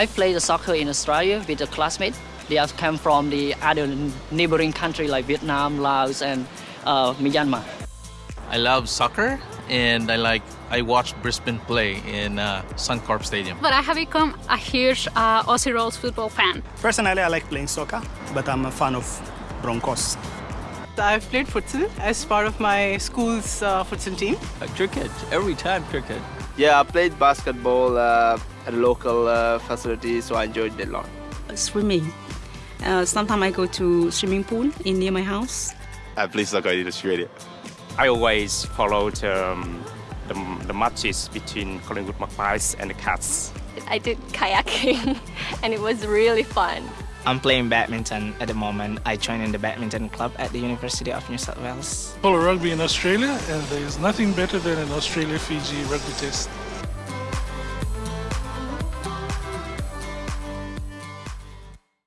I played soccer in Australia with a classmate. They have come from the other neighboring country like Vietnam, Laos, and uh, Myanmar. I love soccer and I like I watched Brisbane play in uh, Suncorp Stadium. But I have become a huge uh, Aussie Rules football fan. Personally, I like playing soccer, but I'm a fan of Broncos. I've played futsal as part of my school's uh, futsal team. Uh, cricket, every time cricket. Yeah, I played basketball uh, at a local uh, facility, so I enjoyed it a lot. Swimming. Uh, sometimes I go to swimming pool in near my house. At I play soccer in Australia. I always followed um, the, the matches between Collingwood Magpies and the Cats. I did kayaking and it was really fun. I'm playing badminton at the moment. I joined in the badminton club at the University of New South Wales. Follow rugby in Australia and there is nothing better than an Australia-Fiji rugby test.